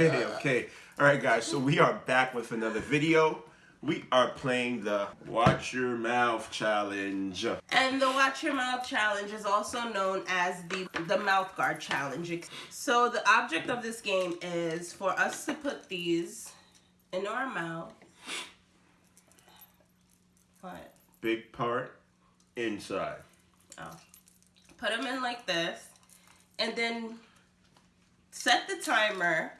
Okay, okay. All right, guys. So we are back with another video. We are playing the Watch Your Mouth Challenge. And the Watch Your Mouth Challenge is also known as the, the Mouth Guard Challenge. So the object of this game is for us to put these in our mouth. What? Big part inside. Oh. Put them in like this. And then set the timer.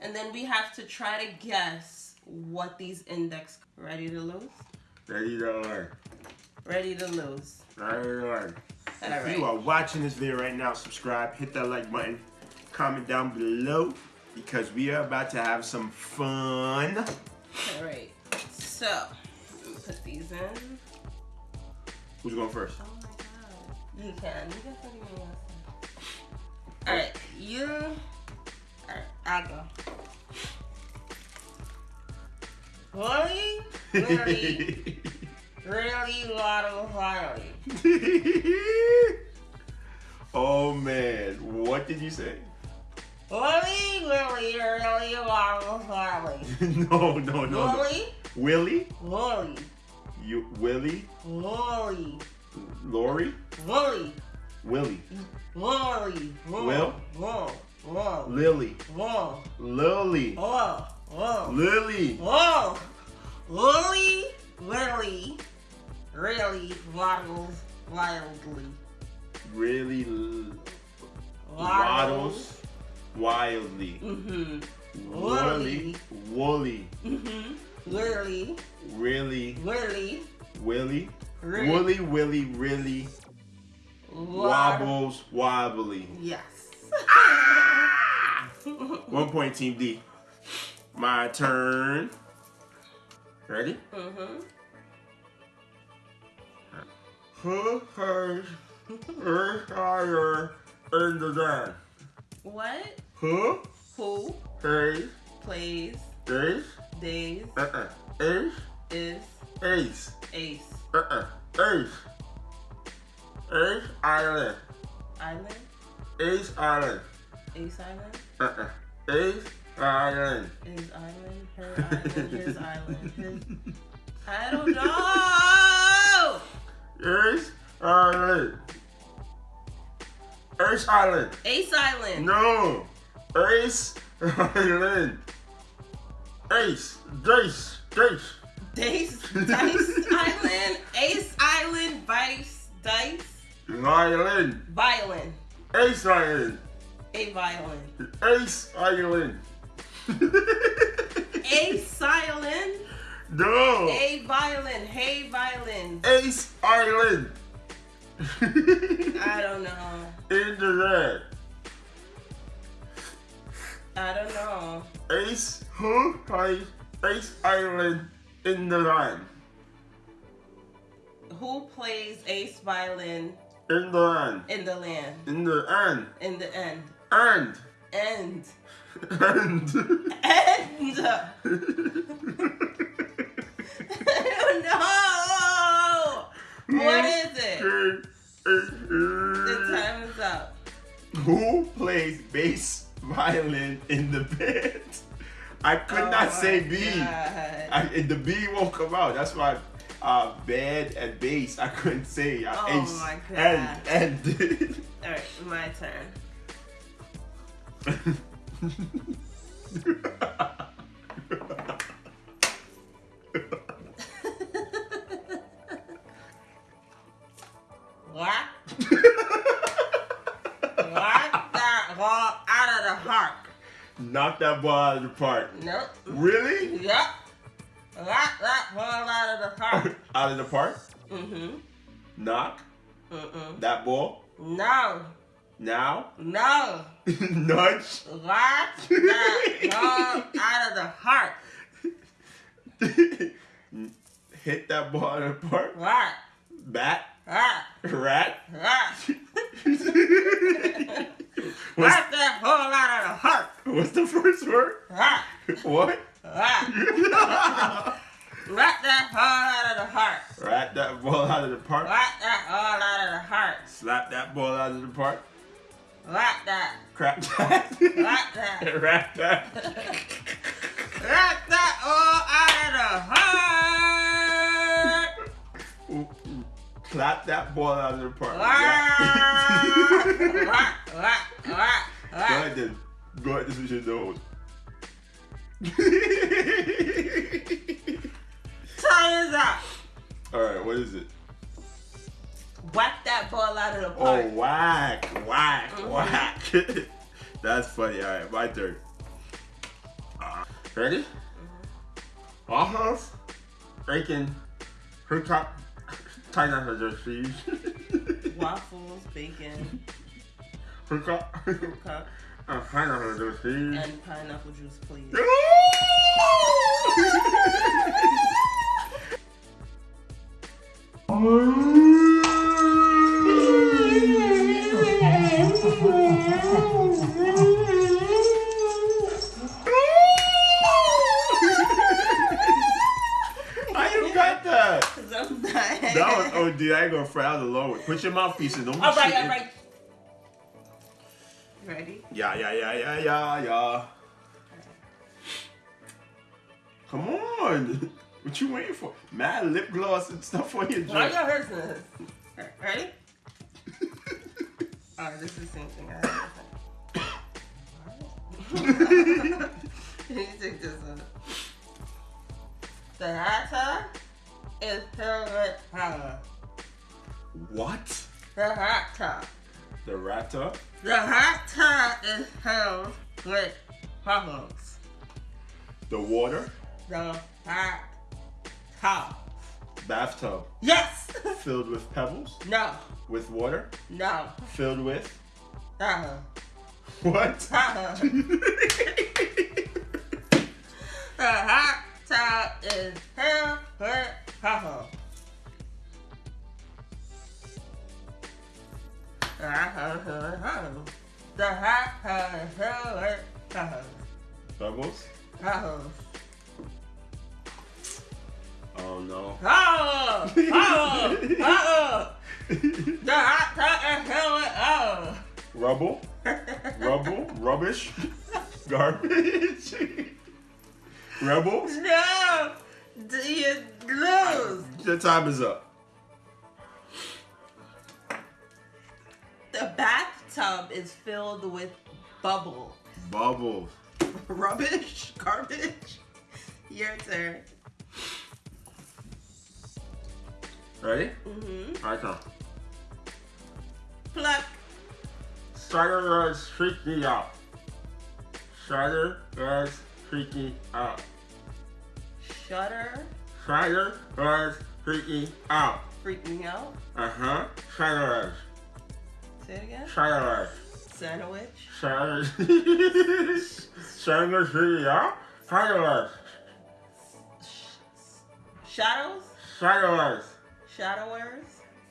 And then we have to try to guess what these index. Ready to lose? Ready to learn. Ready to lose. Ready to learn. All If right. you are watching this video right now, subscribe, hit that like button, comment down below because we are about to have some fun. All right. So, put these in. Who's going first? Oh my god. You can. You can put them in. Alright, you. Alright, I'll go. Really? Really? really, Waddle Harley. oh man, what did you say? Really, really, really, Waddle Harley. no, no, no, no. Really? Willie? Really, You Willie? really, Lori? really, Willie. really, Will? Will? Will? Lily. Will? Lily. Will? Will? Lily. Whoa! Lily, Lily, really waddles wildly. Really waddles wildly. Mm-hmm. Woolly. Woolly. Mm-hmm. Lily, Really. Lily, Willy. Woolly, willy, really. Wobbles wobbly. Yes. One point, Team D. My turn. Ready? mm-hmm. Who her higher in the gun? What? Who Who has plays this? days Uh-uh. Ace. is Ace. Ace Uh-uh. Ace. Ace Island. Island? Ace Island. Ace Island? Uh-uh. Ace Island. Is Island? Her Island? His Island? His... I don't know! Ace Island. Ace Island. Ace Island. No. Ace Island. Ace. Dace. Dace. Dice, Dice Island, Ace Island, Vice, Dice, Island. Violin, Ace Island. a violin, Ace Island. a silent, no. a violin, hey violin. Ace Island. I don't know. In the red. I don't know. Ace who plays Ace Island in the line. Who plays ace violin In the line. in the land? In the end. In the end. And. End. End. I don't know. What is it? The time is up. Who plays bass violin in the band? I could Oh not say B. And the B won't come out. That's why uh, band and bass I couldn't say. Uh, Oh ace. my God. And and All right, my turn. What? Knock that ball out of the park. Knock that ball out of the park. Nope. Really? Yep. Knock that ball out of the park. out of the park? Mm-hmm. Knock Mm-mm. that ball. No. Now? No. Nudge. Knock that ball out of the heart. Hit that ball out of the park. What? Bat. What? Rat. What? What's, Knock that ball out of the park. what's the first word? What? What? What? Knock that ball out of the park. Rat that ball out of the park. Knock that ball out of the park. Slap that ball out of the park. Like that. Crap that. Like that. Rap that. Like that all out of the heart. Clap that ball out of the park. Like, like, like, Go ahead then. Go ahead, this is your nose. Time is up. Alright, what is it? Whack that ball out of the park. Oh, park. whack, whack, Mhm. whack. That's funny. Alright, my turn. Uh, ready? Almost. Bacon. Hookup. China has their cheese. Waffles, bacon, Hookup. cup, Uh, China has their cheese. and pineapple juice, please you got that? Cause I'm dying. That was oh dude, I ain't gonna fry out the low. Put your mouthpiece in. Don't be all right, all right. Ready? Yeah, yeah, yeah, yeah, yeah, yeah. Come on. What you waiting for? Mad lip gloss and stuff on your Why drink. your business? Ready? Oh, this is the same thing. I have. Let take this one. The hot tub is filled with what? The hot tub. The rata? The hot tub is filled with hormones. The water? The hot tub. Bathtub Yes! filled with pebbles? no. With water? No. Filled with Uh-huh. what? Uh-huh. The hot tub is filled with hormones. The hot tub is hormones. The hot tub is filled with hormones. Oh no. Oh! Oh! Oh! The hot is filled with oh! Rubble? Rubble? Rubbish? Garbage? Rebels? No! Do lose? Your time is up. The bathtub is filled with bubble. Bubbles. Rubbish? Garbage? Your turn. Ready? Mm-hmm. Alright, come. Pluck. Strider is freaking out. Strider is freaking out. Shutter. Strider is freaking out. Freaking out. Uh huh. Strider Say it again. is. Strider Sandwich. is. Strider is freaking out. Is. Sh- shadows. Shadowers.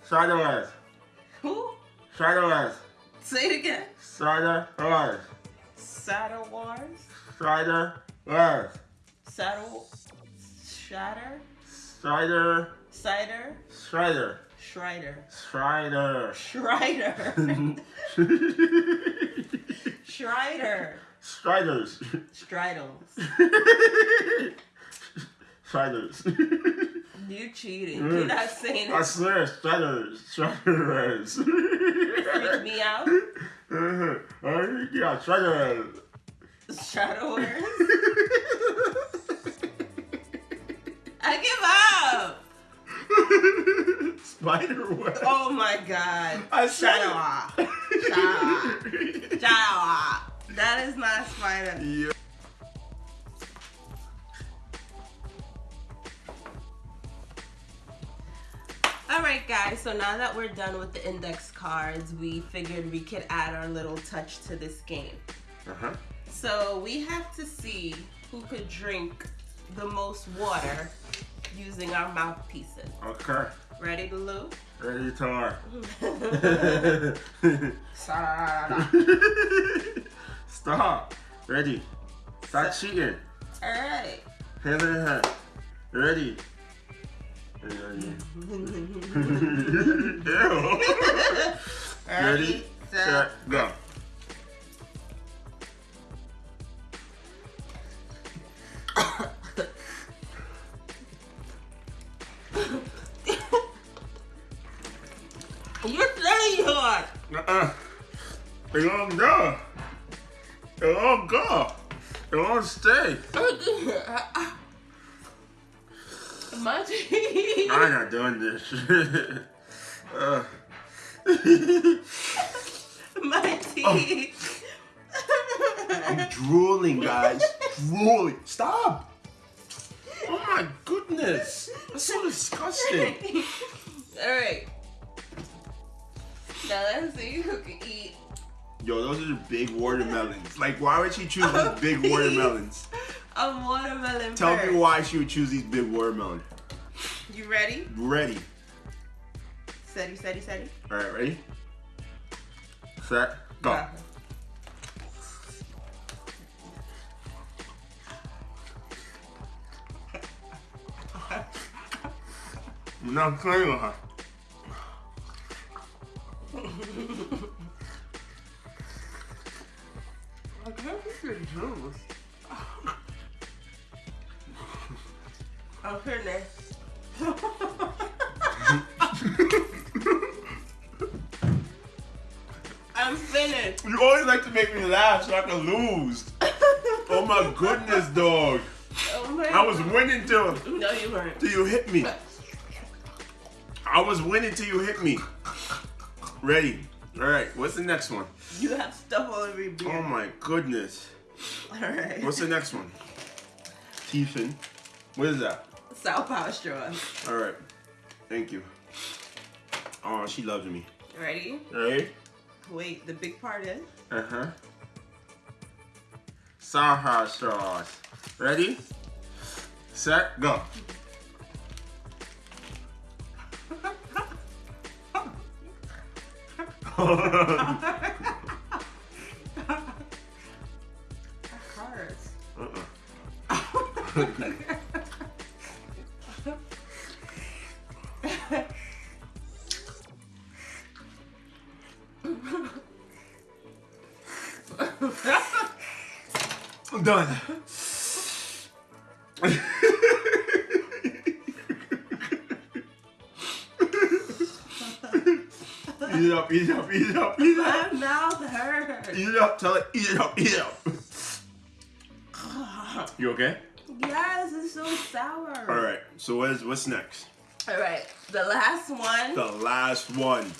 Strider is. Who? Strider is. Say it again. Strider is. Saddle Wars. Strider is. Saddle. Shatter. Strider. Cider. Strider. Schreider. Strider. Schreider. Schreider. Striders. Stridles. Striders. You cheating. Mm. You're not saying I swear, Striders. Striders. Freak me out. Oh, yeah, Striders. Shadowers. I give up. Spider web. Oh my god. I said Shadow Shadow Shadow. That is not a spider. Yeah. Alright guys, so now that we're done with the index cards, we figured we could add our little touch to this game. Uh-huh. So we have to see who could drink the most water using our mouthpieces. Okay. Ready, Blue? Ready, Tar. Stop. Ready. Stop so, cheating. All right. Hand in hand. Ready. Ready. Ready, set, go. go. They gonna go. They gonna go. They gonna stay. My teeth. I'm not doing this. uh. My teeth. I'm drooling, guys. drooling. Stop. Oh my goodness. That's so disgusting. All right. Now let's who can eat. Yo, those are the big watermelons. Like, why would she choose these big watermelons? A watermelon. Tell first. me why she would choose these big watermelons. You ready? Ready. Steady, steady, steady. All right, ready? Set, go. Go. I'm not playing with her. Lose. Oh my goodness, dog. Oh my I was winning till, No, you weren't. till you hit me. I was winning till you hit me. Ready. All right, what's the next one? You have stuff all over your beard. Oh my goodness. All right. What's the next one? Tiefin. What is that? Sour Power straws. All right. Thank you. Oh, she loves me. Ready? Ready? Wait, the big part is. Uh huh. Saha sauce. Ready? Set, go. I'm done. eat it up, eat it up, eat it up, eat it up. My mouth hurts. Eat it up, tell it, eat it up, eat it up. You okay? Yes, it's so sour. All right. So what is what's next? All right. The last one. The last one,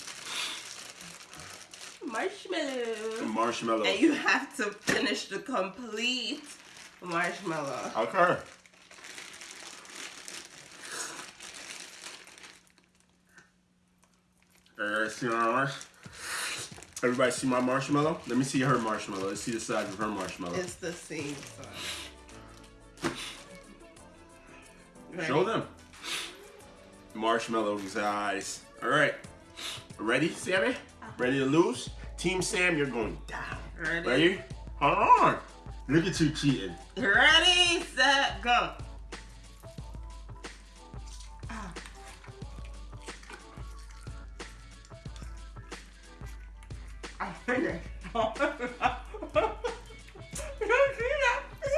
marshmallow. marshmallow. And you have to finish the complete marshmallow. Okay. Everybody see my marsh? Everybody see my marshmallow? Let me see her marshmallow. Let's see the size of her marshmallow. It's the same size. Ready? Show them. Marshmallow size. All right. Ready, Sammy? Uh-huh. Ready to lose? Team Sam, you're going down. Ready? Ready? Hold on. Look at you cheating. Ready, set, go. Ah.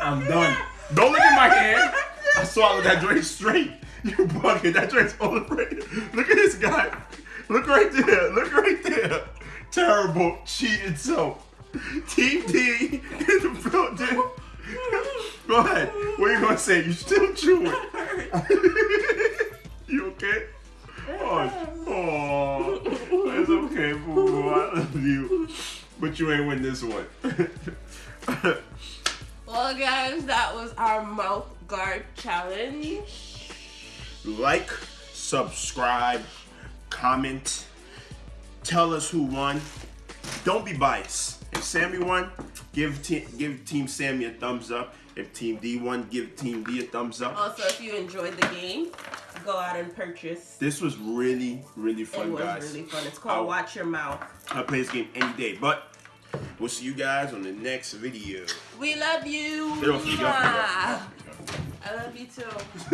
I'm done. Don't look at my hand. I swallowed that drink straight. You bugging. That drink's all afraid. Look at this guy. Look right there. Look right there. Terrible cheating self. Team D in the building. Go ahead. What are you gonna say? You still chewing? you okay? Oh, oh, it's okay, boo boo. I love you, but you ain't win this one. Well, guys, that was our mouth guard challenge. like, subscribe, comment, tell us who won. Don't be biased. If Sammy won, give te- give Team Sammy a thumbs up. If Team D won, give Team D a thumbs up. Also, if you enjoyed the game, go out and purchase. This was really, really fun, guys. It was guys. really fun. It's called Oh. Watch Your Mouth. I play this game any day, but we'll see you guys on the next video. We love you. Me. I love you too.